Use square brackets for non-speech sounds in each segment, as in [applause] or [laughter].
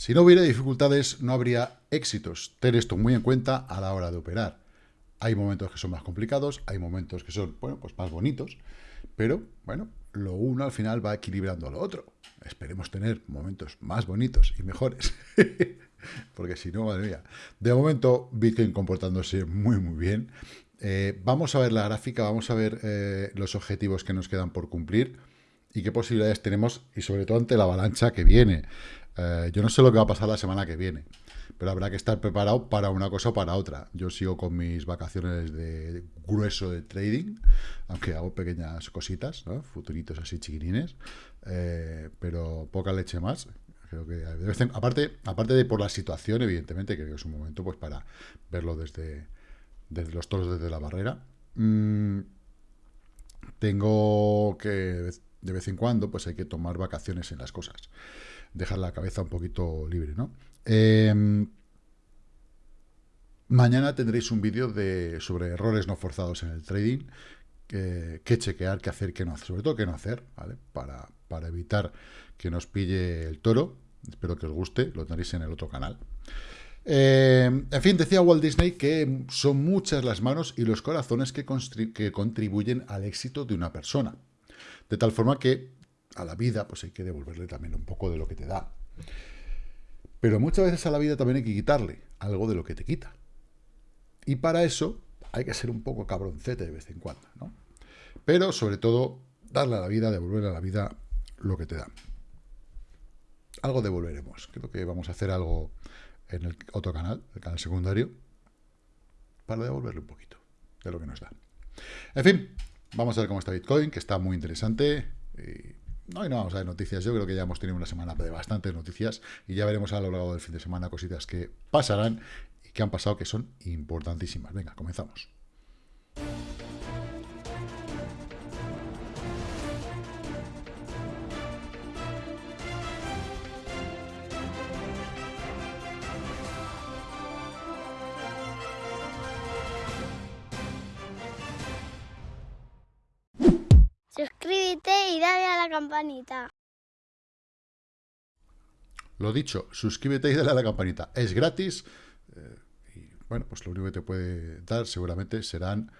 Si no hubiera dificultades, no habría éxitos. Ten esto muy en cuenta a la hora de operar. Hay momentos que son más complicados, hay momentos que son, bueno, pues más bonitos, pero, bueno, lo uno al final va equilibrando lo otro. Esperemos tener momentos más bonitos y mejores. [laughs] Porque si no, madre mía. De momento, Bitcoin comportándose muy, muy bien. Eh, vamos a ver la gráfica, vamos a ver eh, los objetivos que nos quedan por cumplir y qué posibilidades tenemos, y sobre todo ante la avalancha que viene. Eh, yo no sé lo que va a pasar la semana que viene, pero habrá que estar preparado para una cosa o para otra. Yo sigo con mis vacaciones de grueso de trading, aunque hago pequeñas cositas, futuritos así chiquinines, eh, pero poca leche más. Creo que aparte, aparte de por la situación, evidentemente, creo que es un momento pues para verlo desde, desde los toros desde la barrera. Mm, tengo que de vez en cuando, pues hay que tomar vacaciones en las cosas. Dejar la cabeza un poquito libre, ¿no? Em, mañana tendréis un vídeo de, sobre errores no forzados en el trading, qué chequear, qué hacer, qué no hacer, sobre todo qué no hacer, ¿vale? Para, para evitar que nos pille el toro. Espero que os guste, lo tendréis en el otro canal. Em, en fin, decía Walt Disney que son muchas las manos y los corazones que contribuyen al éxito de una persona. De tal forma que a la vida pues hay que devolverle también un poco de lo que te da. Pero muchas veces a la vida también hay que quitarle algo de lo que te quita. Y para eso hay que ser un poco cabroncete de vez en cuando, ¿no? Pero sobre todo, darle a la vida, devolverle a la vida lo que te da. Algo devolveremos. Creo que vamos a hacer algo en el otro canal, el canal secundario, para devolverle un poquito de lo que nos da. En fin, Vamos a ver cómo está Bitcoin, que está muy interesante. Y no, no vamos a ver noticias. Yo creo que ya hemos tenido una semana de bastantes noticias y ya veremos a lo largo del fin de semana cositas que pasarán y que han pasado que son importantísimas. Venga, comenzamos. Campanita. Lo dicho, suscríbete y dale a la campanita. Es gratis. Eh, y bueno, pues lo único que te puede dar seguramente serán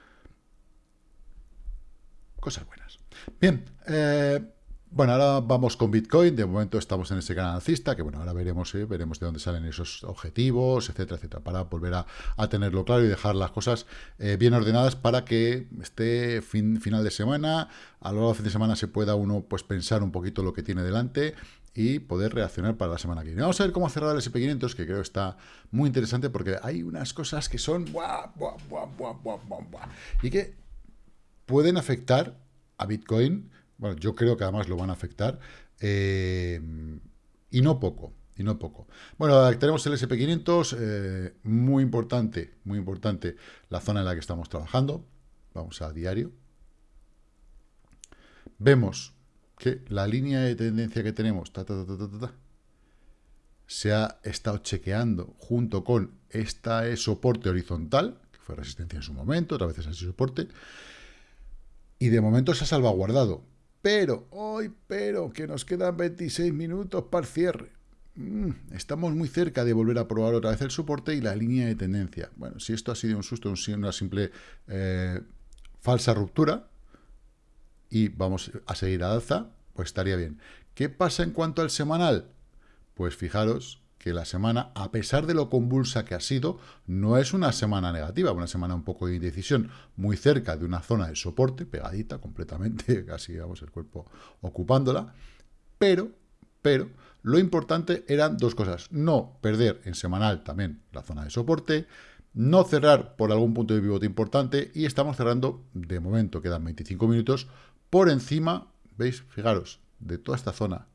cosas buenas. Bien, eh, bueno, ahora vamos con Bitcoin. De momento estamos en ese canal alcista, que bueno, ahora veremos, eh, veremos de dónde salen esos objetivos, etcétera, etcétera, para volver a, tenerlo claro y dejar las cosas eh, bien ordenadas para que fin, final de semana, a lo largo del fin de semana se pueda uno pues pensar un poquito lo que tiene delante y poder reaccionar para la semana que viene. Vamos a ver cómo cerrar el SP500, que creo está muy interesante porque hay unas cosas que son buah, buah, buah, y que pueden afectar a Bitcoin bueno, yo creo que además lo van a afectar, eh, y no poco, y no poco. Bueno, tenemos el SP500, eh, muy importante, muy importante la zona en la que estamos trabajando. Vamos a diario. Vemos que la línea de tendencia que tenemos se ha estado chequeando junto con esta soporte horizontal, que fue resistencia en su momento, otra vez es así soporte, y de momento se ha salvaguardado. Pero, hoy, pero, que nos quedan 26 minutos para el cierre. Mm, estamos muy cerca de volver a probar otra vez el soporte y la línea de tendencia. Bueno, si esto ha sido un susto, una simple eh, falsa ruptura, y vamos a seguir a alza, pues estaría bien. ¿Qué pasa en cuanto al semanal? Pues fijaros que la semana, a pesar de lo convulsa que ha sido, no es una semana negativa, una semana un poco de indecisión, muy cerca de una zona de soporte, pegadita completamente, [laughs] casi vamos el cuerpo ocupándola, pero, pero, lo importante eran dos cosas, no perder en semanal también la zona de soporte, no cerrar por algún punto de pivote importante, y estamos cerrando, de momento quedan 25 minutos, por encima, ¿veis? Fijaros, de toda esta zona,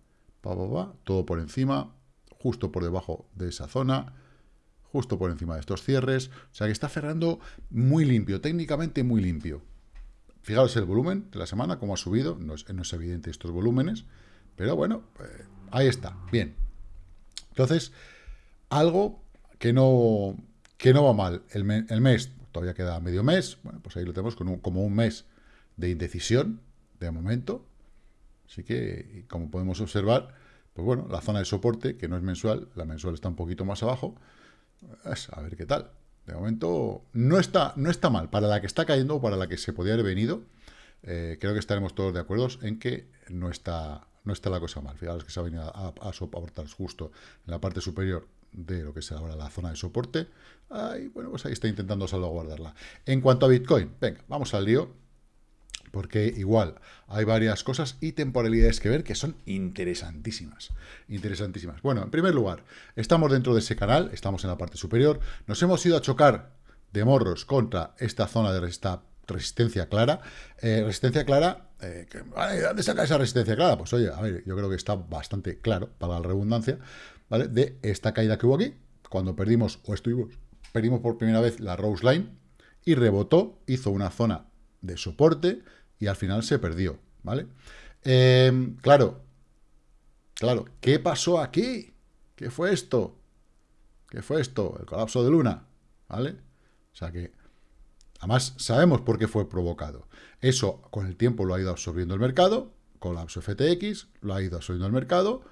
pa, todo por encima, justo por debajo de esa zona, justo por encima de estos cierres. O sea que está cerrando muy limpio, técnicamente muy limpio. Fijaros el volumen de la semana, cómo ha subido. No es, evidente estos volúmenes, pero bueno, eh, ahí está, bien. Entonces, algo que no, que no va mal. El, mes, todavía queda medio mes, bueno, pues ahí lo tenemos como un mes de indecisión, de momento. Así que, como podemos observar, Pues bueno, la zona de soporte, que no es mensual, la mensual está un poquito más abajo, a ver qué tal. De momento no está, no está mal. Para la que está cayendo o para la que se podía haber venido, eh, creo que estaremos todos de acuerdo en que no está, no está la cosa mal. Fijaros que se ha venido a, soportar justo en la parte superior de lo que es ahora la zona de soporte. Ahí, bueno, pues ahí está intentando salvaguardarla. En cuanto a Bitcoin, venga, vamos al lío, porque igual hay varias cosas y temporalidades que ver que son interesantísimas. Interesantísimas. Bueno, en primer lugar, estamos dentro de ese canal, estamos en la parte superior, nos hemos ido a chocar de morros contra esta zona de esta resistencia clara. Eh, resistencia clara, eh, ¿de dónde saca esa resistencia clara? Pues oye, a ver, yo creo que está bastante claro, para la redundancia, ¿vale? De esta caída que hubo aquí, cuando perdimos, o estuvimos, perdimos por primera vez la Rose Line, y rebotó, hizo una zona de soporte, al final se perdió, ¿vale? Em, claro, claro, ¿qué pasó aquí? ¿Qué fue esto? ¿Qué fue esto? El colapso de Luna, ¿vale? O sea que, además, sabemos por qué fue provocado. Eso, con el tiempo, lo ha ido absorbiendo el mercado, colapso FTX, lo ha ido absorbiendo el mercado,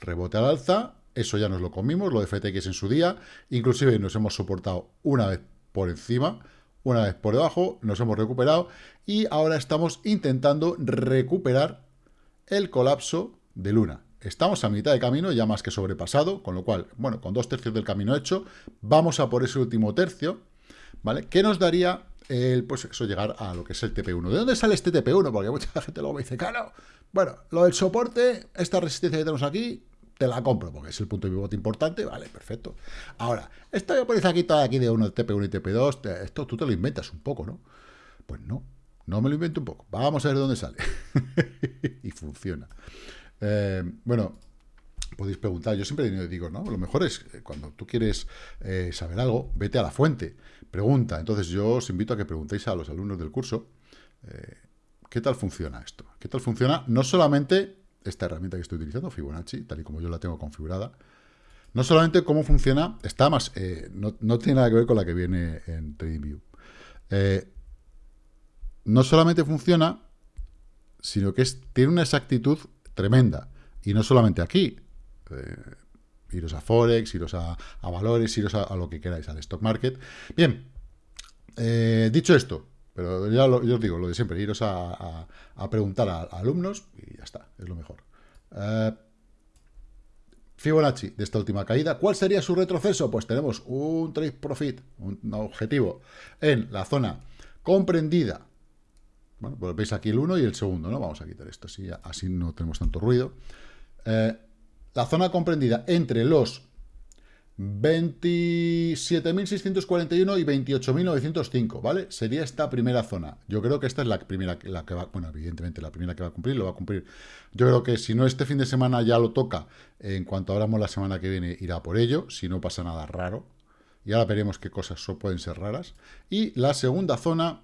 rebote al alza, eso ya nos lo comimos, lo de FTX en su día, inclusive nos hemos soportado una vez por encima, una vez por debajo, nos hemos recuperado y ahora estamos intentando recuperar el colapso de Luna. Estamos a mitad de camino, ya más que sobrepasado, con lo cual, bueno, con dos tercios del camino hecho, vamos a por ese último tercio, ¿vale? ¿Qué nos daría el, pues eso, llegar a lo que es el TP1? ¿De dónde sale este TP1? Porque mucha [laughs] gente luego me dice, claro, bueno, lo del soporte, esta resistencia que tenemos aquí, te la compro, porque es el punto de pivote importante, vale, perfecto. Ahora, esta aquí toda aquí de uno TP1 y TP2, esto tú te lo inventas un poco, ¿no? Pues no, no me lo invento un poco. Vamos a ver dónde sale. [laughs] y funciona. Eh, bueno, podéis preguntar, yo siempre digo, ¿no? Lo mejor es, eh, cuando tú quieres eh, saber algo, vete a la fuente, pregunta. Entonces yo os invito a que preguntéis a los alumnos del curso, ¿qué tal funciona esto? ¿Qué tal funciona? No solamente esta herramienta que estoy utilizando, Fibonacci, tal y como yo la tengo configurada, no solamente cómo funciona, está más, eh, no, tiene nada que ver con la que viene en TradingView. Eh, no solamente funciona, sino que tiene una exactitud tremenda. Y no solamente aquí. Eh, iros a Forex, iros a, valores, iros a, lo que queráis, al stock market. Bien, dicho esto, pero ya, yo os digo, lo de siempre, iros a, preguntar a, alumnos y ya está, es lo mejor. Eh, Fibonacci, de esta última caída, ¿cuál sería su retroceso? Pues tenemos un trade profit, un objetivo, en la zona comprendida. Bueno, pues veis aquí el 1 y el segundo, ¿no? Vamos a quitar esto, así, así no tenemos tanto ruido. Eh, la zona comprendida entre los 27.641 y 28.905, ¿vale? Sería esta primera zona. Yo creo que esta es la primera la que va, bueno, evidentemente la primera que va a cumplir, lo va a cumplir. Yo creo que si no este fin de semana ya lo toca, en cuanto abramos la semana que viene irá por ello, si no pasa nada raro. Y ahora veremos qué cosas pueden ser raras. Y la segunda zona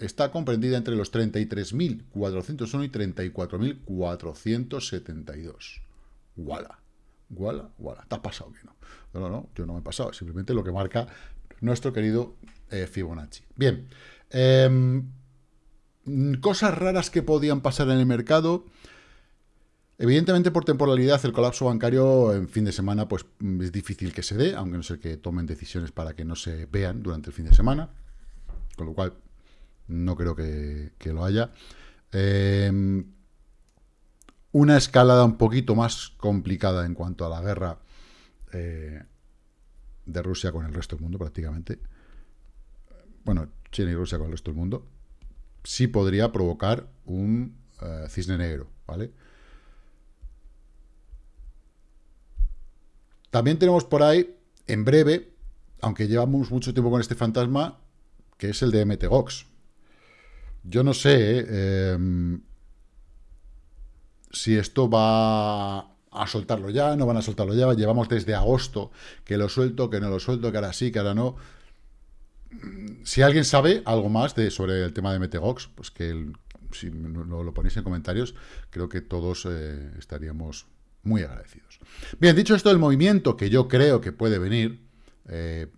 está comprendida entre los 33.401 y 34.472. ¡Wala! ¡Wala! ¡Wala! ¿Te ha pasado que no? No, no, yo no me he pasado, simplemente lo que marca nuestro querido eh, Fibonacci. Bien, em, cosas raras que podían pasar en el mercado. Evidentemente, por temporalidad, el colapso bancario en fin de semana pues es difícil que se dé, aunque no sé que tomen decisiones para que no se vean durante el fin de semana, con lo cual no creo que, lo haya. Em, una escalada un poquito más complicada en cuanto a la guerra eh, de Rusia con el resto del mundo prácticamente, bueno, China y Rusia con el resto del mundo, sí podría provocar un eh, cisne negro, ¿vale? También tenemos por ahí, en breve, aunque llevamos mucho tiempo con este fantasma, que es el de MTGOX. Yo no sé eh, em, si esto va a soltarlo ya, no van a soltarlo ya, llevamos desde agosto que lo suelto, que no lo suelto, que ahora sí, que ahora no. Si alguien sabe algo más sobre el tema de Metegox, pues que si lo, lo, ponéis en comentarios, creo que todos eh, estaríamos muy agradecidos. Bien, dicho esto, el movimiento que yo creo que puede venir, eh,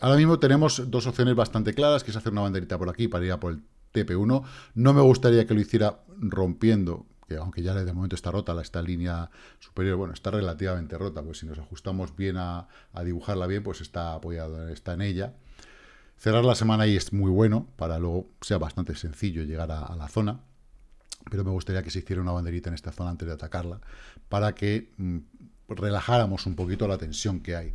ahora mismo tenemos dos opciones bastante claras, que es hacer una banderita por aquí para ir a por el TP1. No me gustaría que lo hiciera rompiendo que aunque ya de momento está rota, esta línea superior, bueno, está relativamente rota, pues si nos ajustamos bien a, dibujarla bien, pues está apoyado, está en ella. Cerrar la semana ahí es muy bueno, para luego sea bastante sencillo llegar a, la zona, pero me gustaría que se hiciera una banderita en esta zona antes de atacarla, para que mm, relajáramos un poquito la tensión que hay.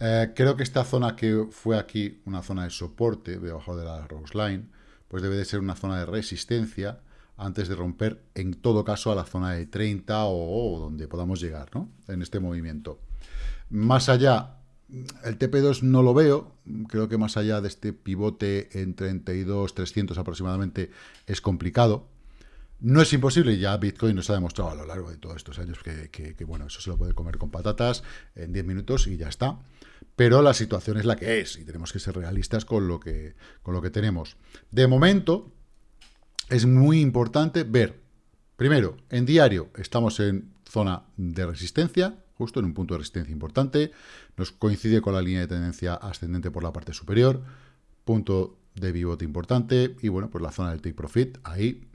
Eh, creo que esta zona que fue aquí una zona de soporte, debajo de la Rose Line, pues debe de ser una zona de resistencia antes de romper, en todo caso, a la zona de 30 o, donde podamos llegar, ¿no? En este movimiento. Más allá, el TP2 no lo veo, creo que más allá de este pivote en 32, 300 aproximadamente, es complicado. No es imposible, ya Bitcoin nos ha demostrado a lo largo de todos estos años que, que bueno, eso se lo puede comer con patatas en 10 minutos y ya está pero la situación es la que es y tenemos que ser realistas con lo que, con lo que tenemos. De momento, es muy importante ver, primero, en diario estamos en zona de resistencia, justo en un punto de resistencia importante, nos coincide con la línea de tendencia ascendente por la parte superior, punto de pivote importante, y bueno, pues la zona del take profit, ahí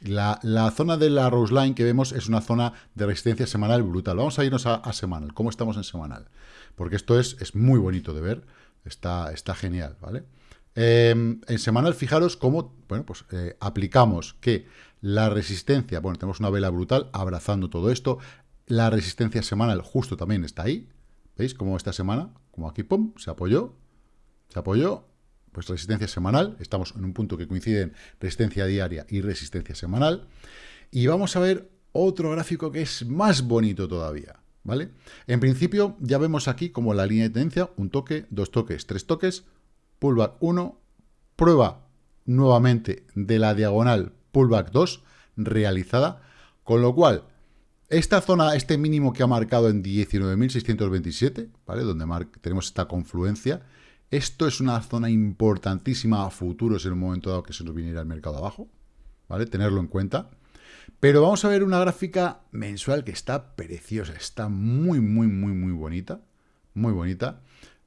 la, zona de la Rose Line que vemos es una zona de resistencia semanal brutal. Vamos a irnos a, a semanal. ¿Cómo estamos en semanal? porque esto es, es muy bonito de ver, está, está genial, ¿vale? Em, en semanal, fijaros cómo, bueno, pues eh, aplicamos que la resistencia, bueno, tenemos una vela brutal abrazando todo esto, la resistencia semanal justo también está ahí, ¿veis? Como esta semana, como aquí, pum, se apoyó, se apoyó, pues resistencia semanal, estamos en un punto que coinciden resistencia diaria y resistencia semanal, y vamos a ver otro gráfico que es más bonito todavía, ¿vale? En principio, ya vemos aquí como la línea de tendencia, un toque, dos toques, tres toques, pullback 1, prueba nuevamente de la diagonal pullback 2 realizada, con lo cual, esta zona, este mínimo que ha marcado en 19.627, ¿vale? Donde tenemos esta confluencia, esto es una zona importantísima a futuros en un momento dado que se nos viniera el mercado abajo, ¿vale? Tenerlo en cuenta. Pero vamos a ver una gráfica mensual que está preciosa, está muy, muy, muy, muy bonita, muy bonita,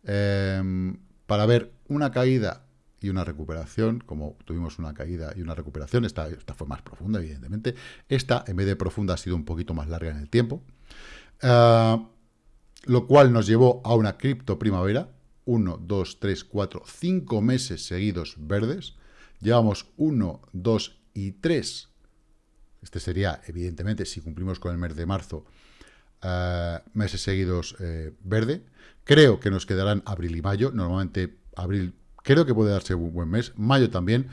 em, para ver una caída y una recuperación, como tuvimos una caída y una recuperación, esta, esta fue más profunda, evidentemente, esta, en vez de profunda, ha sido un poquito más larga en el tiempo, ah, lo cual nos llevó a una cripto primavera, 1, 2, 3, 4, 5 meses seguidos verdes, llevamos 1, 2 y 3 este sería, evidentemente, si cumplimos con el mes de marzo, eh, meses seguidos eh, verde. Creo que nos quedarán abril y mayo. Normalmente abril creo que puede darse un buen mes. Mayo también.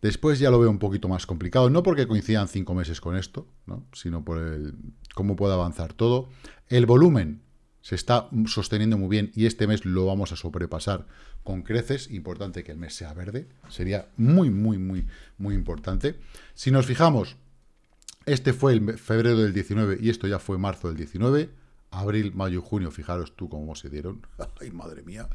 Después ya lo veo un poquito más complicado, no porque coincidan cinco meses con esto, sino por el, cómo puede avanzar todo. El volumen se está sosteniendo muy bien y este mes lo vamos a sobrepasar con creces. Importante que el mes sea verde. Sería muy, muy, muy, muy importante. Si nos fijamos, este fue el febrero del 19 y esto ya fue marzo del 19. Abril, mayo junio, fijaros tú cómo se dieron. [laughs] ¡Ay, madre mía!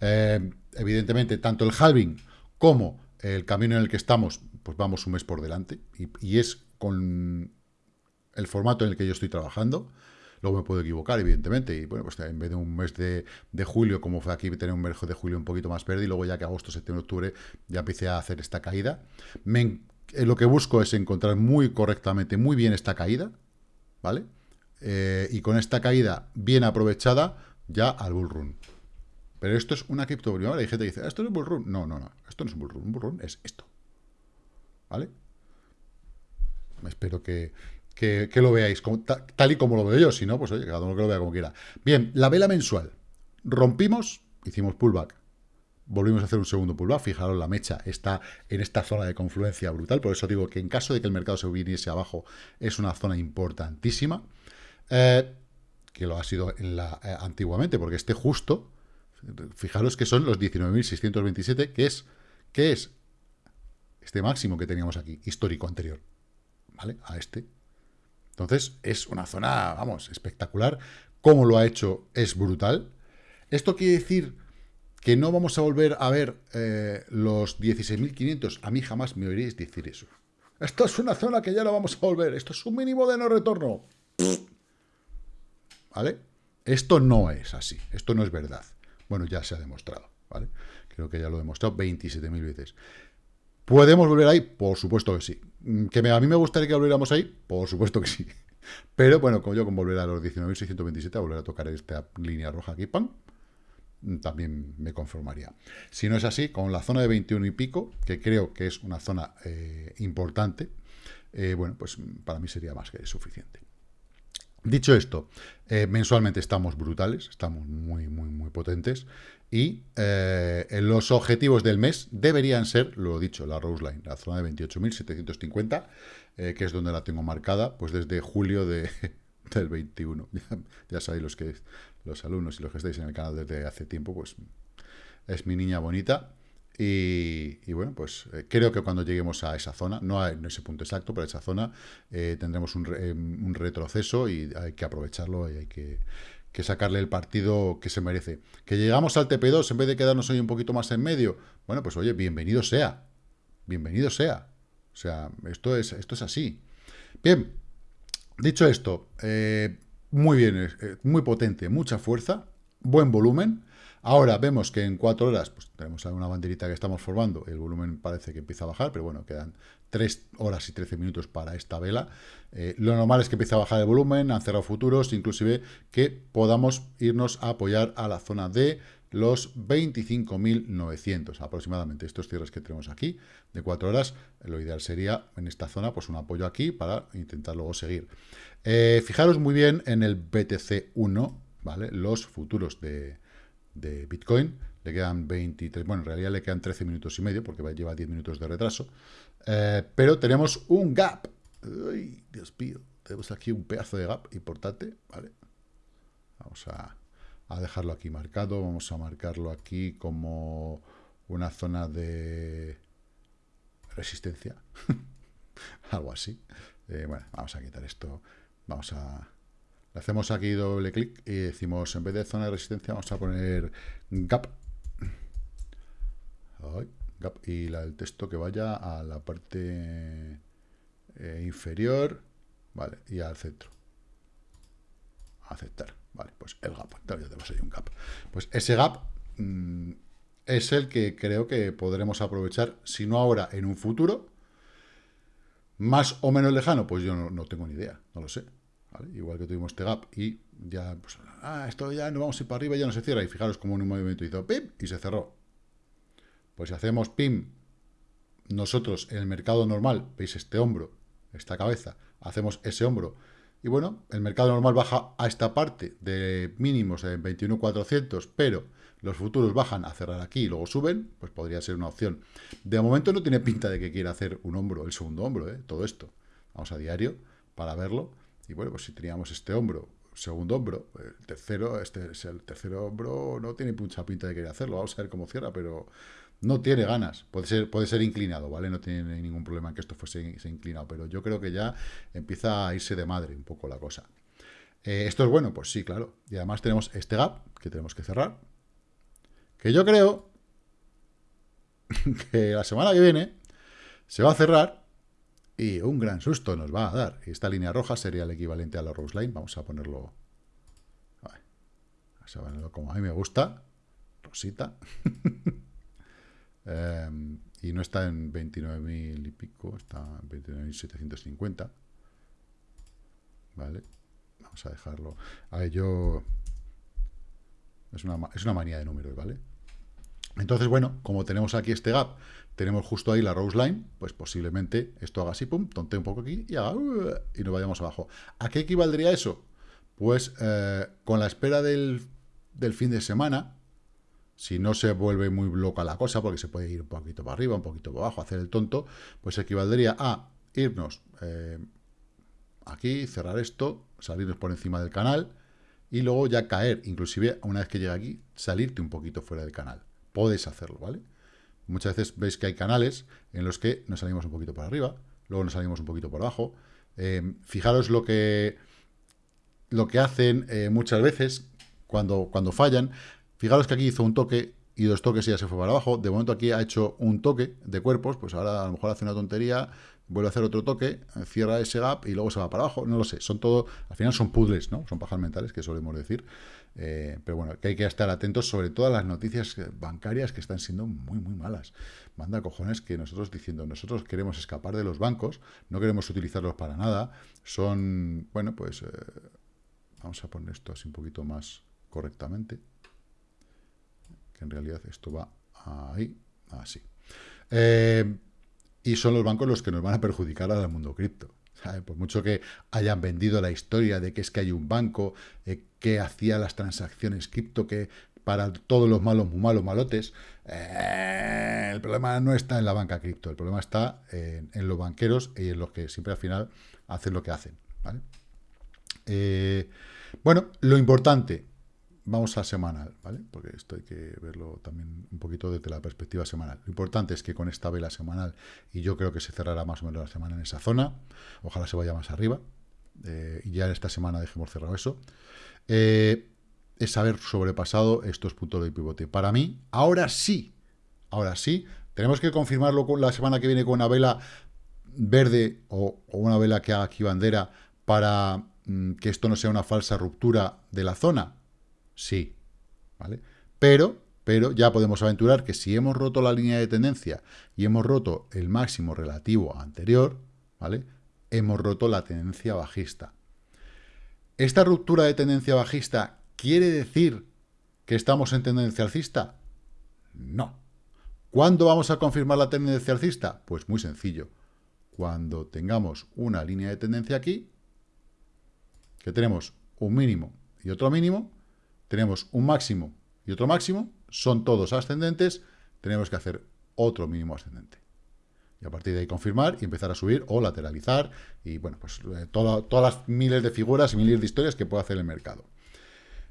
Eh, evidentemente, tanto el halving como el camino en el que estamos, pues vamos un mes por delante. Y, es con el formato en el que yo estoy trabajando. Luego me puedo equivocar, evidentemente. Y bueno, pues en vez de un mes de, julio, como fue aquí, tener un mes de julio un poquito más verde. Y luego ya que agosto, septiembre, octubre, ya empecé a hacer esta caída. Eh, lo que busco es encontrar muy correctamente, muy bien esta caída, ¿vale? Eh, y con esta caída bien aprovechada, ya al bull run. Pero esto es una cripto Hay gente que dice, ¿esto es un bull run? No, no, no. Esto no es un bull run. Un bull run es esto. ¿Vale? Espero que, que, lo veáis tal y como lo veo yo. Si no, pues oye, cada uno que lo vea como quiera. Bien, la vela mensual. Rompimos, hicimos pullback volvimos a hacer un segundo pullback, fijaros la mecha está en esta zona de confluencia brutal, por eso digo que en caso de que el mercado se viniese abajo es una zona importantísima, eh, que lo ha sido en la, eh, antiguamente, porque este justo, fijaros que son los 19.627, que es, que es este máximo que teníamos aquí, histórico anterior, ¿vale? A este. Entonces, es una zona, vamos, espectacular. Cómo lo ha hecho es brutal. Esto quiere decir que no vamos a volver a ver eh, los 16.500. A mí jamás me oiréis decir eso. Esto es una zona que ya no vamos a volver. Esto es un mínimo de no retorno. ¿Vale? Esto no es así. Esto no es verdad. Bueno, ya se ha demostrado. ¿Vale? Creo que ya lo he demostrado 27.000 veces. ¿Podemos volver ahí? Por supuesto que sí. Mm, ¿Que a mí me gustaría que volviéramos ahí? Por supuesto que sí. [laughs] Pero bueno, como yo con volver a los 19.627, a volver a tocar esta línea roja aquí, ¡pam! Mm, también me conformaría. Si no es así, con la zona de 21 y pico, que creo que es una zona eh, importante, eh, bueno, pues para mí sería más que suficiente. Dicho esto, eh, mensualmente estamos brutales, estamos muy, muy, muy potentes. Y los objetivos del mes deberían ser, lo dicho, la Rose Line, la zona de 28.750, que es donde la tengo marcada, pues desde julio de, [laughs] del 21. [laughs] Ya, sabéis los que los alumnos y los que estáis en el canal desde hace tiempo, pues es mi niña bonita. Y, bueno, pues eh, creo que cuando lleguemos a esa zona, no en ese punto exacto, pero a esa zona, eh, tendremos eh, un, retroceso y hay que aprovecharlo y hay que, sacarle el partido que se merece. Que llegamos al TP2 en vez de quedarnos hoy un poquito más en medio, bueno, pues oye, bienvenido sea. Bienvenido sea. O sea, esto es, esto es así. Bien, Dicho esto, eh, muy bien, muy potente, mucha fuerza, buen volumen. Ahora vemos que en cuatro horas, pues tenemos una banderita que estamos formando, el volumen parece que empieza a bajar, pero bueno, quedan 3 horas y 13 minutos para esta vela. Eh, lo normal es que empiece a bajar el volumen, han cerrado futuros, inclusive que podamos irnos a apoyar a la zona de los 25.900 aproximadamente. Estos cierres que tenemos aquí de 4 horas, lo ideal sería en esta zona pues un apoyo aquí para intentar luego seguir. Eh, fijaros muy bien en el BTC1, ¿vale? Los futuros de, Bitcoin, le quedan 23, bueno, en realidad le quedan 13 minutos y medio porque lleva 10 minutos de retraso, eh, pero tenemos un gap. Dios mío, tenemos aquí un pedazo de gap importante, ¿vale? Vamos a a dejarlo aquí marcado. Vamos a marcarlo aquí como una zona de resistencia. [laughs] Algo así. Eh, bueno, vamos a quitar esto. Vamos a... Hacemos aquí doble clic y decimos, en vez de zona de resistencia, vamos a poner gap. y la, el texto que vaya a la parte eh, inferior. Vale, y al centro. Aceptar. Vale, pues el gap. Ya tenemos ahí un gap. Pues ese gap mm, es el que creo que podremos aprovechar, si no ahora, en un futuro. Más o menos lejano, pues yo no, tengo ni idea, no lo sé. Igual que tuvimos este gap y ya, pues, ah, esto ya no vamos a ir para arriba, ya no se cierra. Y fijaros como en un movimiento hizo pim y se cerró. Pues si hacemos pim, nosotros en el mercado normal, veis este hombro, esta cabeza, hacemos ese hombro y bueno, el mercado normal baja a esta parte de mínimos en 21.400, pero los futuros bajan a cerrar aquí y luego suben, pues podría ser una opción. De momento no tiene pinta de que quiera hacer un hombro, el segundo hombro, ¿eh? todo esto. Vamos a diario para verlo. Y bueno, pues si teníamos este hombro, segundo hombro, el tercero, este es el tercer hombro, no tiene mucha pinta de querer hacerlo. Vamos a ver cómo cierra, pero no tiene ganas. Puede ser, puede ser inclinado, ¿vale? No tiene ningún problema en que esto fuese inclinado, pero yo creo que ya empieza a irse de madre un poco la cosa. Eh, ¿Esto es bueno? Pues sí, claro. Y además tenemos este gap que tenemos que cerrar. Que yo creo [laughs] que la semana que viene se va a cerrar y un gran susto nos va a dar. Esta línea roja sería el equivalente a la Rose Line. Vamos a ponerlo... Vamos a ponerlo como a mí me gusta. Rosita. [laughs] Em, y no está en 29.000 y pico, está en 29.750. ¿Vale? Vamos a dejarlo. A ver, yo... Es una, es una manía de números, ¿vale? Entonces, bueno, como tenemos aquí este gap, tenemos justo ahí la Rose Line, pues posiblemente esto haga así, pum, tonte un poco aquí y haga... Uh, y nos vayamos abajo. ¿A qué equivaldría eso? Pues eh, con la espera del, fin de semana, si no se vuelve muy loca la cosa, porque se puede ir un poquito para arriba, un poquito para abajo, hacer el tonto, pues equivaldría a irnos eh, aquí, cerrar esto, salirnos por encima del canal, y luego ya caer, inclusive una vez que llega aquí, salirte un poquito fuera del canal. Podéis hacerlo, ¿vale? Muchas veces veis que hay canales en los que nos salimos un poquito para arriba, luego nos salimos un poquito por abajo. Eh, fijaros lo que, lo que hacen eh, muchas veces cuando, cuando fallan, Fijaros que aquí hizo un toque y dos toques y ya se fue para abajo. De momento aquí ha hecho un toque de cuerpos, pues ahora a lo mejor hace una tontería, vuelve a hacer otro toque, cierra ese gap y luego se va para abajo. No lo sé, son todo, al final son puzzles, ¿no? Son pajas mentales, que solemos decir. Eh, pero bueno, que hay que estar atentos sobre todas las noticias bancarias que están siendo muy, muy malas. Manda cojones que nosotros diciendo, nosotros queremos escapar de los bancos, no queremos utilizarlos para nada, son, bueno, pues, eh, vamos a poner esto así un poquito más correctamente, que en realidad esto va ahí, así. Eh, y son los bancos los que nos van a perjudicar al mundo cripto. Por mucho que hayan vendido la historia de que es que hay un banco que hacía las transacciones cripto que para todos los malos, muy malos, malotes, eh, el problema no está en la banca cripto, el problema está en, los banqueros y en los que siempre al final hacen lo que hacen. Eh, bueno, lo importante, vamos a semanal, ¿vale? Porque esto hay que verlo también un poquito desde la perspectiva semanal. Lo importante es que con esta vela semanal, y yo creo que se cerrará más o menos la semana en esa zona, ojalá se vaya más arriba, eh, y ya esta semana dejemos cerrado eso, eh, es haber sobrepasado estos puntos de pivote. Para mí, ahora sí, ahora sí, tenemos que confirmarlo con la semana que viene con una vela verde o, o una vela que haga aquí bandera para mm, que esto no sea una falsa ruptura de la zona sí, ¿vale? Pero, pero ya podemos aventurar que si hemos roto la línea de tendencia y hemos roto el máximo relativo anterior, ¿vale? Hemos roto la tendencia bajista. ¿Esta ruptura de tendencia bajista quiere decir que estamos en tendencia alcista? No. ¿Cuándo vamos a confirmar la tendencia alcista? Pues muy sencillo. Cuando tengamos una línea de tendencia aquí, que tenemos un mínimo y otro mínimo, tenemos un máximo y otro máximo, son todos ascendentes, tenemos que hacer otro mínimo ascendente. Y a partir de ahí confirmar y empezar a subir o lateralizar y, bueno, pues eh, todas las miles de figuras y miles de historias que puede hacer el mercado.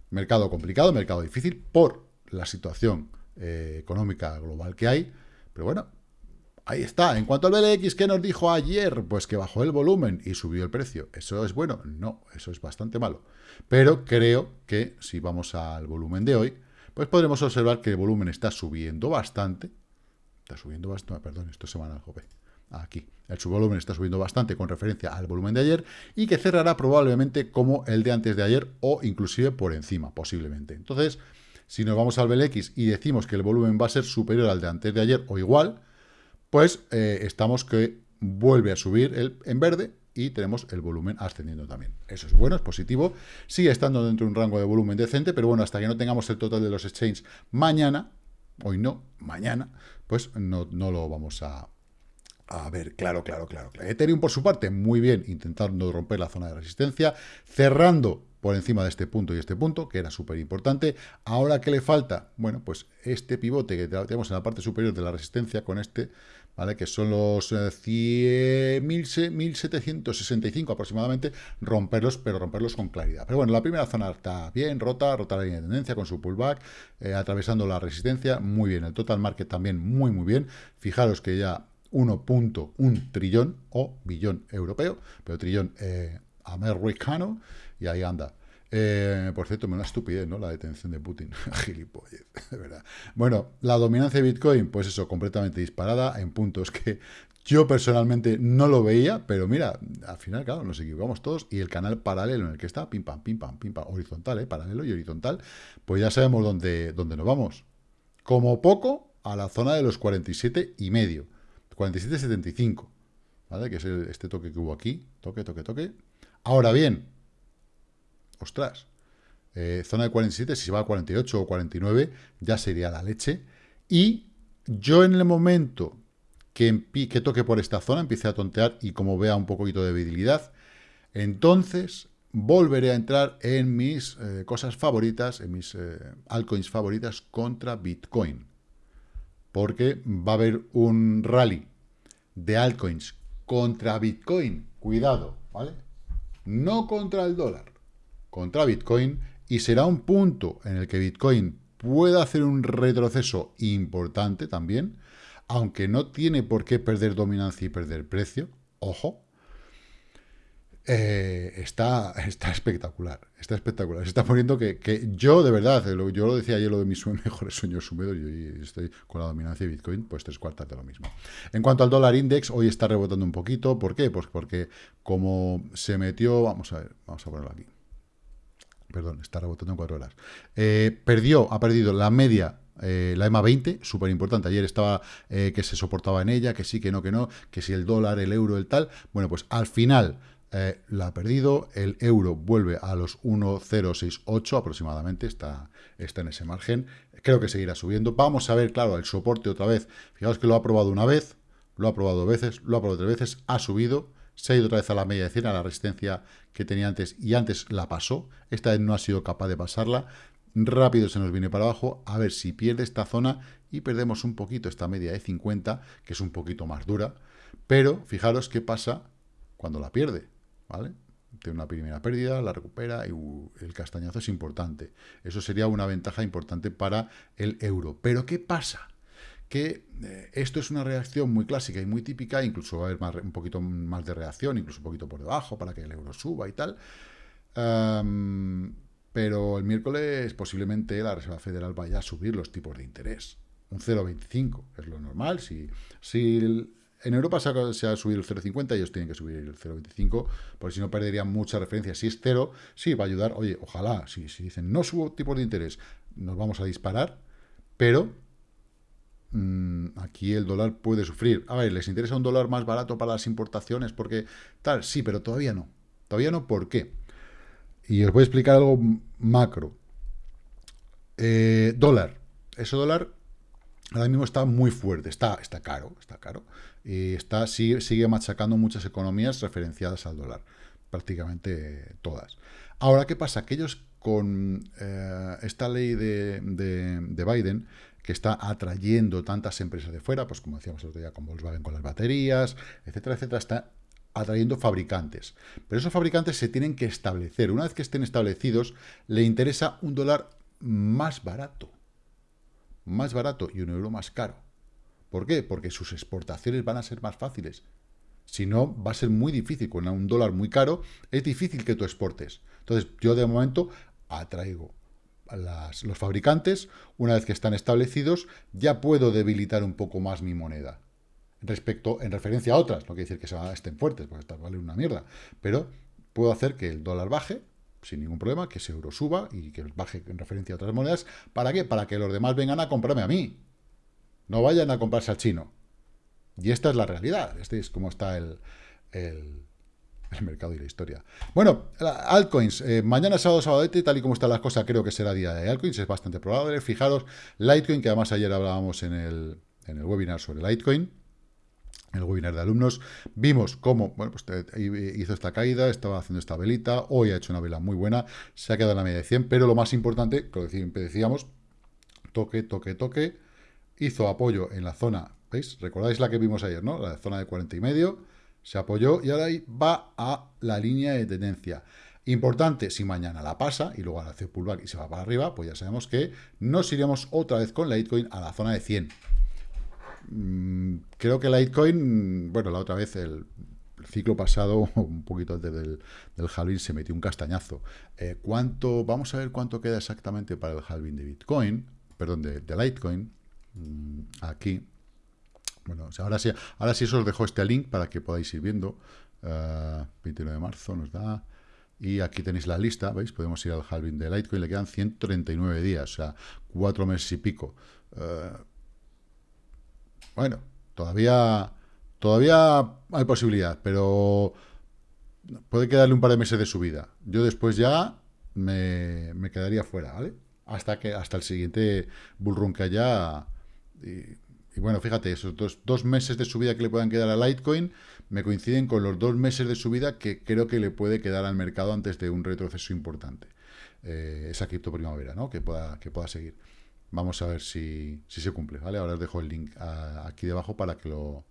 Mercado complicado, mercado difícil por la situación eh, económica global que hay, pero bueno, Ahí está. En cuanto al BLX, ¿qué nos dijo ayer? Pues que bajó el volumen y subió el precio. ¿Eso es bueno? No, eso es bastante malo. Pero creo que si vamos al volumen de hoy, pues podremos observar que el volumen está subiendo bastante. Está subiendo bastante, perdón, esto es semanal, jope. Aquí. El subvolumen está subiendo bastante con referencia al volumen de ayer y que cerrará probablemente como el de antes de ayer o inclusive por encima, posiblemente. Entonces, si nos vamos al BLX y decimos que el volumen va a ser superior al de antes de ayer o igual, pues eh, estamos que vuelve a subir el, en verde y tenemos el volumen ascendiendo también. Eso es bueno, es positivo. Sigue estando dentro de un rango de volumen decente, pero bueno, hasta que no tengamos el total de los exchanges mañana, hoy no, mañana, pues no, no lo vamos a, a ver, claro, claro, claro, claro. Ethereum, por su parte, muy bien, intentando romper la zona de resistencia, cerrando por encima de este punto y este punto, que era súper importante. Ahora, ¿qué le falta? Bueno, pues este pivote que tenemos en la parte superior de la resistencia con este, ¿vale? Que son los 1.765 aproximadamente, romperlos, pero romperlos con claridad. Pero bueno, la primera zona está bien, rota, rota la línea de tendencia con su pullback, eh, atravesando la resistencia, muy bien. El total market también muy, muy bien. Fijaros que ya 1.1 trillón o billón europeo, pero trillón eh, americano, y ahí anda. Eh, por cierto, me una estupidez, ¿no? La detención de Putin. [laughs] Gilipollez, [laughs] de verdad. Bueno, la dominancia de Bitcoin, pues eso, completamente disparada en puntos que yo personalmente no lo veía, pero mira, al final, claro, nos equivocamos todos y el canal paralelo en el que está, pim pam, pim pam, pim pam, horizontal, ¿eh? Paralelo y horizontal, pues ya sabemos dónde, dónde nos vamos. Como poco, a la zona de los 47 y medio. 47,75, ¿vale? Que es este toque que hubo aquí. Toque, toque, toque. Ahora bien, ostras, eh, zona de 47, si se va a 48 o 49, ya sería la leche. Y yo en el momento que, que toque por esta zona, empiece a tontear y como vea un poquito de debilidad, entonces volveré a entrar en mis eh, cosas favoritas, en mis eh, altcoins favoritas contra Bitcoin. Porque va a haber un rally de altcoins contra Bitcoin. Cuidado, ¿vale? No contra el dólar contra Bitcoin y será un punto en el que Bitcoin pueda hacer un retroceso importante también, aunque no tiene por qué perder dominancia y perder precio, ojo, eh, está, está espectacular, está espectacular. Se está poniendo que, yo, de verdad, yo lo decía ayer, lo de mis [laughs] mejores sueños húmedos, y estoy con la dominancia de Bitcoin, pues tres cuartas de lo mismo. En cuanto al dólar index, hoy está rebotando un poquito. ¿Por qué? Pues porque como se metió, vamos a ver, vamos a ponerlo aquí Perdón, está rebotando en 4 horas. Eh, perdió, ha perdido la media eh, la EMA 20, súper importante. Ayer estaba eh, que se soportaba en ella, que sí, que no, que no, que si el dólar, el euro, el tal. Bueno, pues al final la ha perdido. El euro vuelve a los 1,068 aproximadamente, está, está en ese margen. Creo que seguirá subiendo. Vamos a ver, claro, el soporte otra vez. Fijaos que lo ha probado una vez, lo ha probado dos veces, lo ha probado tres veces, ha subido. Se ha ido otra vez a la media de 100, a la resistencia que tenía antes, y antes la pasó. Esta vez no ha sido capaz de pasarla rápido se nos viene para abajo, a ver si pierde esta zona y perdemos un poquito esta media de 50, que es un poquito más dura, pero fijaros qué pasa cuando la pierde, ¿vale? Tiene una primera pérdida, la recupera y uh, el castañazo es importante. Eso sería una ventaja importante para el euro. Pero ¿qué pasa? Que eh, esto es una reacción muy clásica y muy típica, incluso va a haber un poquito más de reacción, incluso un poquito por debajo para que el euro suba y tal. Pero el miércoles posiblemente la Reserva Federal vaya a subir los tipos de interés. Un 0,25 es lo normal. Si, en Europa se ha, se ha subido el 0,50, ellos tienen que subir el 0,25, porque si no perderían mucha referencia. Si es cero, sí, va a ayudar. Oye, ojalá, si, si dicen no subo tipos de interés, nos vamos a disparar, pero mmm, aquí el dólar puede sufrir. A ver, ¿les interesa un dólar más barato para las importaciones? Porque tal, sí, pero todavía no. Todavía no, ¿por qué? Y os voy a explicar algo macro. Eh, dólar. Ese dólar ahora mismo está muy fuerte, está, está caro, está caro. Y está, sigue, sigue machacando muchas economías referenciadas al dólar, prácticamente todas. Ahora, ¿qué pasa? Aquellos con eh, esta ley de, de, de, Biden, que está atrayendo tantas empresas de fuera, pues como decíamos el otro día con Volkswagen con las baterías, etcétera, etcétera, está atrayendo fabricantes. Pero esos fabricantes se tienen que establecer. Una vez que estén establecidos, le interesa un dólar más barato. Más barato y un euro más caro. ¿Por qué? Porque sus exportaciones van a ser más fáciles. Si no, va a ser muy difícil. Con un dólar muy caro, es difícil que tú exportes. Entonces, yo de momento atraigo las, los fabricantes. Una vez que están establecidos, ya puedo debilitar un poco más mi moneda respecto en referencia a otras. No quiere decir que estén fuertes, porque estas valen una mierda. Pero puedo hacer que el dólar baje sin ningún problema, que ese euro suba y que baje en referencia a otras monedas. ¿Para qué? Para que los demás vengan a comprarme a mí. No vayan a comprarse al chino. Y esta es la realidad. Este es cómo está el, el mercado y la historia. Bueno, altcoins. Eh, mañana sábado, sábado, tal y como están las cosas, creo que será día de altcoins. Es bastante probable. Fijaros, Litecoin, que además ayer hablábamos en el, en el webinar sobre Litecoin el webinar de alumnos, vimos cómo bueno, pues hizo esta caída, estaba haciendo esta velita, hoy ha hecho una vela muy buena, se ha quedado en la media de 100, pero lo más importante, como decíamos, toque, toque, toque, hizo apoyo en la zona, ¿veis? Recordáis la que vimos ayer, ¿no? La zona de 40 y medio, se apoyó y ahora ahí va a la línea de tendencia. Importante, si mañana la pasa y luego hace pullback y se va para arriba, pues ya sabemos que nos iremos otra vez con la Litecoin a la zona de 100. Mm, creo que Litecoin, bueno, la otra vez, el, ciclo pasado, [laughs] un poquito antes del, del halving, se metió un castañazo. Eh, ¿cuánto, vamos a ver cuánto queda exactamente para el halving de Bitcoin, perdón, de, de Litecoin, mm, aquí. Bueno, ahora sí, ahora sí os dejo este link para que podáis ir viendo. 29 eh, de marzo nos da... Y aquí tenéis la lista, ¿veis? Podemos ir al halving de Litecoin, le quedan 139 días, o sea, cuatro meses y pico. Uh, bueno, todavía, todavía hay posibilidad, pero puede quedarle un par de meses de subida. Yo después ya me, quedaría fuera, ¿vale? Hasta que hasta el siguiente bullrun que haya. Bueno, fíjate, esos dos, meses de subida que le puedan quedar a Litecoin me coinciden con los dos meses de subida que creo que le puede quedar al mercado antes de un retroceso importante. Eh, esa cripto primavera, ¿no? Que pueda, que pueda seguir. Vamos a ver si, se cumple, ¿vale? Ahora os dejo el link aquí debajo para que lo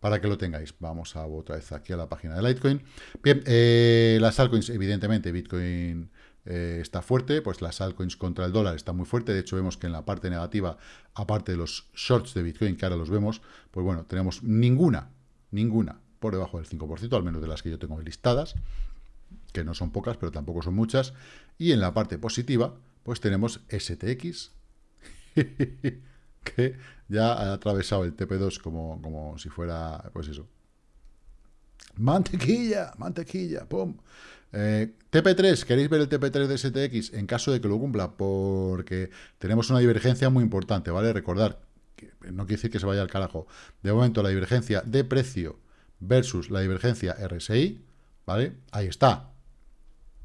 para que lo tengáis. Vamos a otra vez aquí a la página de Litecoin. Bien, eh, las altcoins, evidentemente, Bitcoin eh, está fuerte, pues las altcoins contra el dólar está muy fuerte. De hecho, vemos que en la parte negativa, aparte de los shorts de Bitcoin, que ahora los vemos, pues bueno, tenemos ninguna, ninguna por debajo del 5%, al menos de las que yo tengo listadas, que no son pocas, pero tampoco son muchas. Y en la parte positiva, pues tenemos STX, [laughs] que ya ha atravesado el TP2 como, como si fuera, pues eso, Mantequilla, mantequilla, pum. Eh, TP3, ¿queréis ver el TP3 de STX? En caso de que lo cumpla, porque tenemos una divergencia muy importante, ¿vale? Recordar, no quiere decir que se vaya al carajo. De momento, la divergencia de precio versus la divergencia RSI, ¿vale? Ahí está.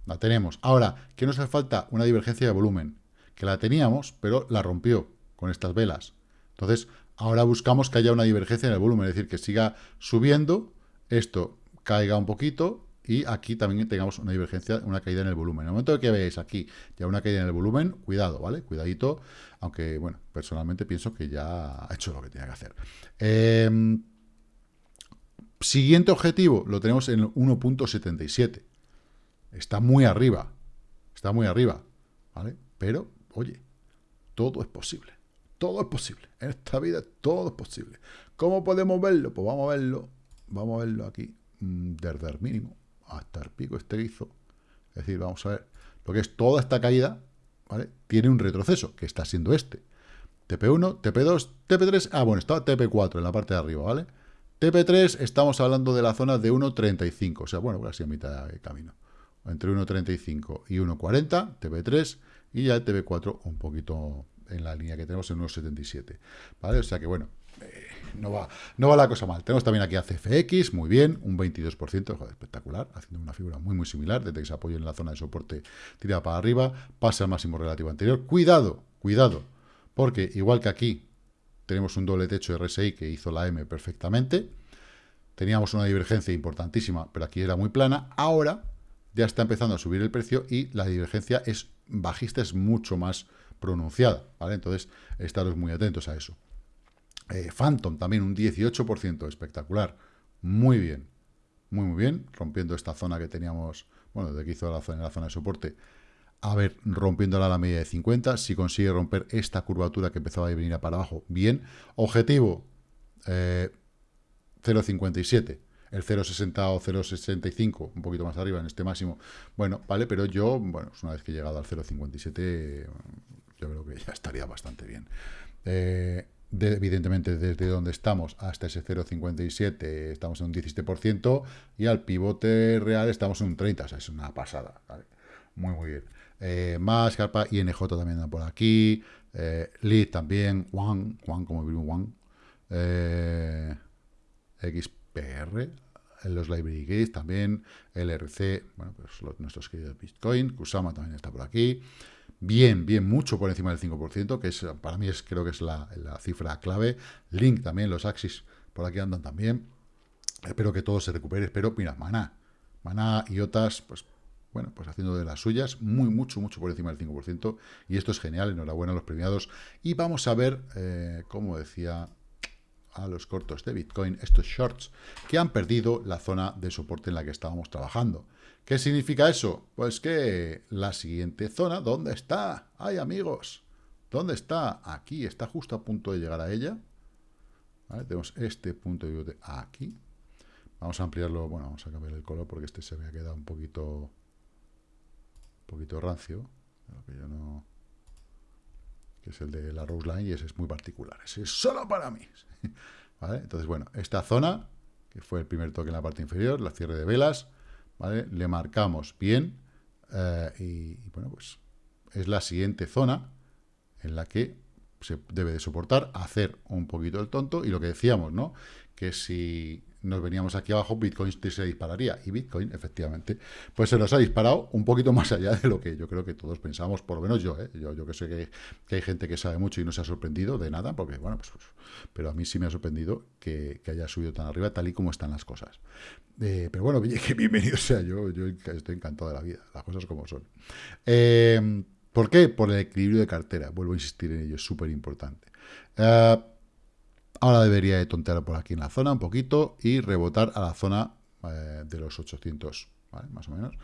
La tenemos. Ahora, ¿qué nos hace falta? Una divergencia de volumen, que la teníamos, pero la rompió con estas velas. Entonces, ahora buscamos que haya una divergencia en el volumen, es decir, que siga subiendo, esto caiga un poquito, y aquí también tengamos una divergencia, una caída en el volumen. En el momento que veáis aquí ya una caída en el volumen, cuidado, ¿vale? Cuidadito, aunque, bueno, personalmente pienso que ya ha hecho lo que tenía que hacer. Em, siguiente objetivo, lo tenemos en 1.77. Está muy arriba, está muy arriba, ¿vale? Pero, oye, todo es posible. Todo es posible. En esta vida todo es posible. ¿Cómo podemos verlo? Pues vamos a verlo. Vamos a verlo aquí. Mm, desde el mínimo hasta el pico este hizo. Es decir, vamos a ver, lo que es toda esta caída, ¿vale? Tiene un retroceso, que está siendo este. TP1, TP2, TP3, ah, bueno, está TP4 en la parte de arriba, ¿vale? TP3 estamos hablando de la zona de 1.35, o sea, bueno, casi a mitad de camino. Entre 1.35 y 1.40, TP3, y ya el TP4 un poquito en la línea que tenemos en 1.77, ¿vale? O sea que, bueno, eh, no va, no va la cosa mal. Tenemos también aquí a CFX, muy bien, un 22%, joder, espectacular, haciendo una figura muy, muy similar, desde que se apoya en la zona de soporte, tira para arriba, pasa al máximo relativo anterior. Cuidado, cuidado, porque igual que aquí tenemos un doble techo RSI que hizo la M perfectamente, teníamos una divergencia importantísima, pero aquí era muy plana, ahora ya está empezando a subir el precio y la divergencia es bajista, es mucho más pronunciada, ¿vale? Entonces, estaros muy atentos a eso. Eh, Phantom también un 18%, espectacular. Muy bien, muy muy bien, rompiendo esta zona que teníamos, bueno, de que hizo la zona, de soporte, a ver, rompiéndola a la media de 50, si consigue romper esta curvatura que empezaba a venir para abajo, bien. Objetivo, 0.57, eh, el 0.60 o 0.65, un poquito más arriba en este máximo, bueno, vale, pero yo, bueno, una vez que he llegado al 0.57, yo creo que ya estaría bastante bien. Eh, evidentemente desde donde estamos hasta ese 0,57 estamos en un 17% y al pivote real estamos en un 30%, o sea, es una pasada, muy muy bien. Eh, más Carpa, INJ también por aquí, eh, Lead también, Juan, Juan como vimos Juan, eh, XPR, los Library Gates también, LRC, bueno, pues nuestros queridos Bitcoin, Kusama también está por aquí, bien, bien, mucho por encima del 5%, que es para mí es creo que es la, cifra clave. Link también, los Axis por aquí andan también. Espero que todo se recupere, pero mira, Maná, Maná y otras, pues bueno, pues haciendo de las suyas, muy, mucho, mucho por encima del 5%, y esto es genial, enhorabuena a los premiados, y vamos a ver, eh, como decía a los cortos de Bitcoin, estos shorts, que han perdido la zona de soporte en la que estábamos trabajando. ¿Qué significa eso? Pues que la siguiente zona, ¿dónde está? ¡Ay, amigos! ¿Dónde está? Aquí, está justo a punto de llegar a ella. Tenemos este punto de aquí. Vamos a ampliarlo, bueno, vamos a cambiar el color porque este se me ha quedado un poquito un poquito rancio. Que yo no que es el de la Rose Line y ese es muy particular. Ese es solo para mí. [laughs] Entonces, bueno, esta zona, que fue el primer toque en la parte inferior, la cierre de velas, le marcamos bien eh, y, bueno, pues es la siguiente zona en la que se debe de soportar hacer un poquito el tonto y lo que decíamos, ¿no? Que si nos veníamos aquí abajo, Bitcoin se dispararía. Y Bitcoin, efectivamente, pues se nos ha disparado un poquito más allá de lo que yo creo que todos pensamos, por lo menos yo, ¿eh? yo, yo que sé que, hay gente que sabe mucho y no se ha sorprendido de nada, porque, bueno, pues, pues pero a mí sí me ha sorprendido que, haya subido tan arriba, tal y como están las cosas. Eh, pero bueno, [laughs] que bienvenido sea yo, yo estoy encantado de la vida, las cosas como son. Eh, ¿Por qué? Por el equilibrio de cartera, vuelvo a insistir en ello, es súper importante. Eh, Ahora debería de tontear por aquí en la zona un poquito y rebotar a la zona eh, de los 800, ¿vale? Más o menos.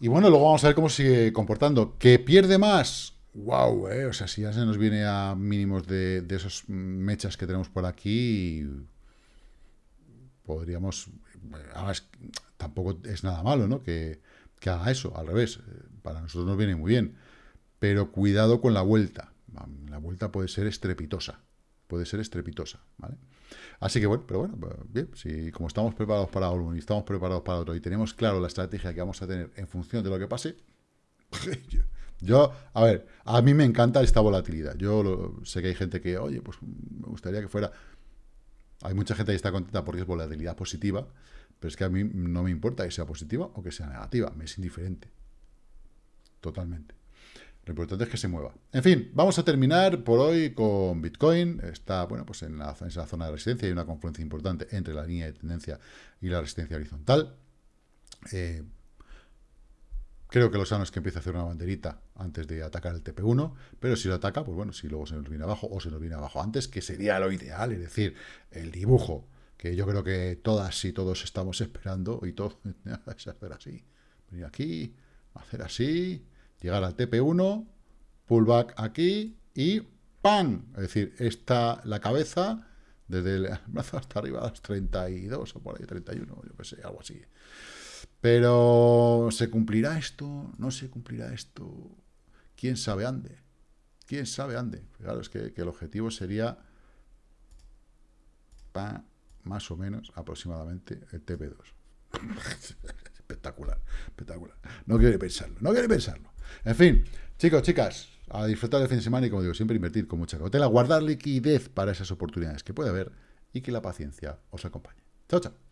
Y bueno, luego vamos a ver cómo sigue comportando. ¿Que pierde más? ¡Wow! Eh, o sea, si ya se nos viene a mínimos de, de esos mechas que tenemos por aquí, podríamos... Además, tampoco es nada malo, ¿no? Que, que haga eso, al revés. Para nosotros nos viene muy bien. Pero cuidado con la vuelta. La vuelta puede ser estrepitosa puede ser estrepitosa, ¿vale? Así que bueno, pero bueno, pues, bien, si como estamos preparados para uno y estamos preparados para otro y tenemos claro la estrategia que vamos a tener en función de lo que pase, [laughs] yo, a ver, a mí me encanta esta volatilidad. Yo sé que hay gente que, oye, pues me gustaría que fuera... Hay mucha gente que está contenta porque es volatilidad positiva, pero es que a mí no me importa que sea positiva o que sea negativa, me es indiferente. Totalmente. Lo importante es que se mueva. En fin, vamos a terminar por hoy con Bitcoin. Está, bueno, pues en, la, esa zona de resistencia hay una confluencia importante entre la línea de tendencia y la resistencia horizontal. Eh, creo que lo sano es que empiece a hacer una banderita antes de atacar el TP1, pero si lo ataca, pues bueno, si luego se nos viene abajo o se nos viene abajo antes, que sería lo ideal, es decir, el dibujo, que yo creo que todas y todos estamos esperando, y todos, [laughs] hacer así, venir aquí, hacer así, llegar al TP1, pullback aquí y ¡pam! Es decir, está la cabeza desde el brazo hasta arriba a los 32 o por ahí 31, yo qué sé, algo así. Pero ¿se cumplirá esto? ¿No se cumplirá esto? ¿Quién sabe ande? ¿Quién sabe ande? Claro, es que, el objetivo sería más o menos aproximadamente el TP2. [laughs] espectacular, espectacular. No quiere pensarlo, no quiere pensarlo. En fin, chicos, chicas, a disfrutar del fin de semana y como digo, siempre invertir con mucha cautela, guardar liquidez para esas oportunidades que puede haber y que la paciencia os acompañe. Chao, chao.